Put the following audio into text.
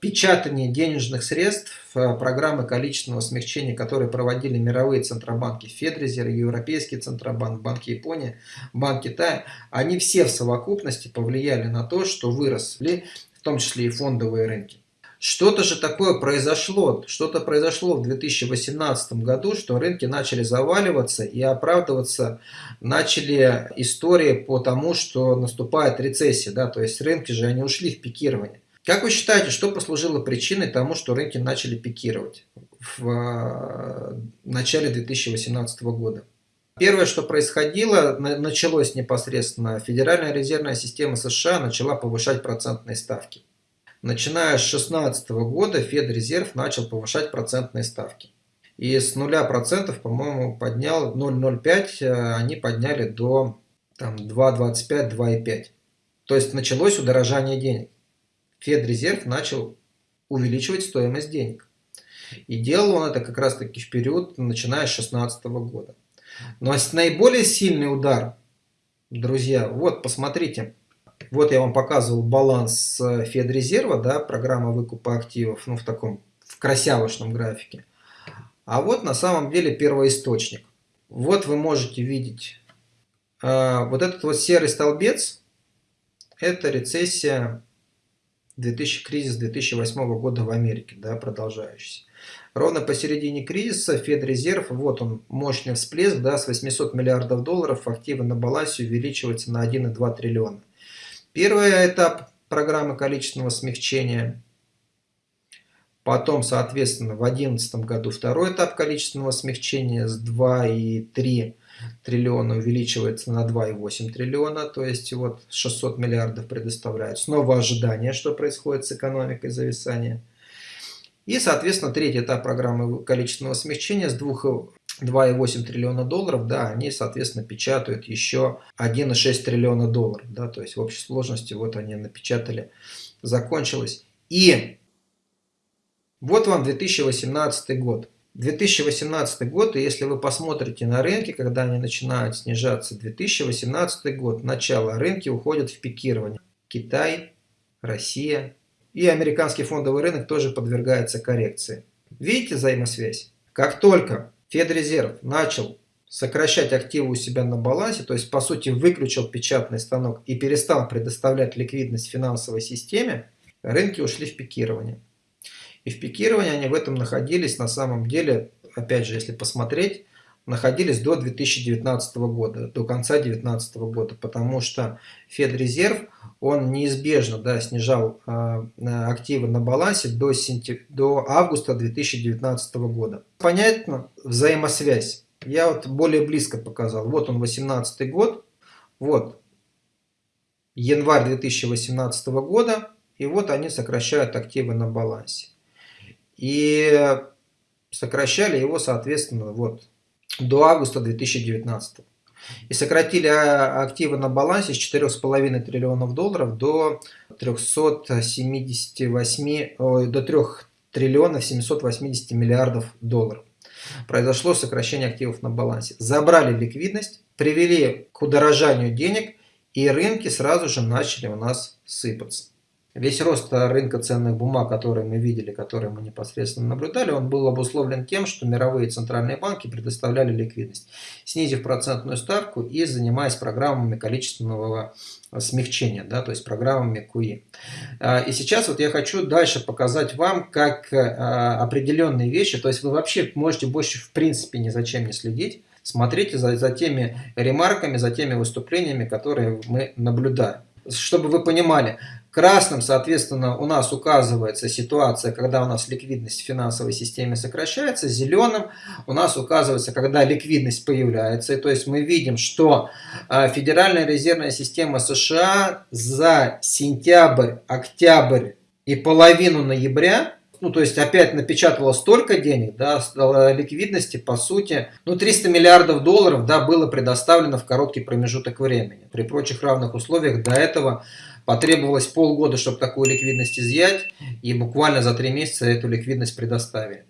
печатание денежных средств, э, программы количественного смягчения, которые проводили мировые центробанки, Федрезерв, Европейский центробанк, Банк Японии, Банк Китая, они все в совокупности повлияли на то, что выросли, в том числе и фондовые рынки. Что-то же такое произошло, что-то произошло в 2018 году, что рынки начали заваливаться и оправдываться начали истории по тому, что наступает рецессия, да, то есть рынки же они ушли в пикирование. Как вы считаете, что послужило причиной тому, что рынки начали пикировать в э, начале 2018 года? Первое, что происходило, началось непосредственно, Федеральная резервная система США начала повышать процентные ставки. Начиная с 2016 года Федрезерв начал повышать процентные ставки. И с 0%, по-моему, поднял 0,05, э, они подняли до 2,25, 2,5. То есть началось удорожание денег. Федрезерв начал увеличивать стоимость денег. И делал он это как раз таки в период, начиная с 2016 года. Но наиболее сильный удар, друзья, вот посмотрите, вот я вам показывал баланс э, Федрезерва, да, программа выкупа активов, ну в таком, в красявочном графике. А вот на самом деле первоисточник. Вот вы можете видеть, э, вот этот вот серый столбец, это рецессия 2000, кризис 2008 года в Америке, да, продолжающийся. Ровно посередине кризиса Федрезерв, вот он, мощный всплеск, да, с 800 миллиардов долларов активы на балансе увеличиваются на 1,2 триллиона. Первый этап программы количественного смягчения. Потом, соответственно, в 2011 году второй этап количественного смягчения с 2,3 триллиона увеличивается на 2,8 триллиона, то есть вот 600 миллиардов предоставляют. Снова ожидание, что происходит с экономикой зависания. И, соответственно, третий этап программы количественного смягчения с 2 2,8 триллиона долларов, да, они, соответственно, печатают еще 1,6 триллиона долларов, да, то есть в общей сложности вот они напечатали, закончилось. И вот вам 2018 год. 2018 год, и если вы посмотрите на рынки, когда они начинают снижаться, 2018 год, начало, рынки уходят в пикирование. Китай, Россия и американский фондовый рынок тоже подвергается коррекции. Видите взаимосвязь? Как только Федрезерв начал сокращать активы у себя на балансе, то есть по сути выключил печатный станок и перестал предоставлять ликвидность финансовой системе, рынки ушли в пикирование. И в пикировании они в этом находились на самом деле, опять же, если посмотреть, находились до 2019 года, до конца 2019 года, потому что Федрезерв, он неизбежно да, снижал э, активы на балансе до, сентя... до августа 2019 года. Понятно взаимосвязь. Я вот более близко показал. Вот он 18 год, вот январь 2018 года, и вот они сокращают активы на балансе. И сокращали его, соответственно, вот до августа 2019. И сократили а, активы на балансе с 4,5 триллионов долларов до 378, до 3 триллионов 780 миллиардов долларов. Произошло сокращение активов на балансе. Забрали ликвидность, привели к удорожанию денег, и рынки сразу же начали у нас сыпаться. Весь рост рынка ценных бумаг, который мы видели, который мы непосредственно наблюдали, он был обусловлен тем, что мировые центральные банки предоставляли ликвидность, снизив процентную ставку и занимаясь программами количественного смягчения, да, то есть программами QE. А, и сейчас вот я хочу дальше показать вам, как а, определенные вещи, то есть вы вообще можете больше в принципе ни за чем не следить, смотрите за, за теми ремарками, за теми выступлениями, которые мы наблюдаем. Чтобы вы понимали, Красным, соответственно, у нас указывается ситуация, когда у нас ликвидность в финансовой системе сокращается. Зеленым у нас указывается, когда ликвидность появляется. И, то есть мы видим, что а, Федеральная резервная система США за сентябрь, октябрь и половину ноября ну, то есть опять напечатала столько денег, да, ликвидности, по сути, ну, 300 миллиардов долларов, да, было предоставлено в короткий промежуток времени. При прочих равных условиях до этого Потребовалось полгода, чтобы такую ликвидность изъять, и буквально за три месяца эту ликвидность предоставили.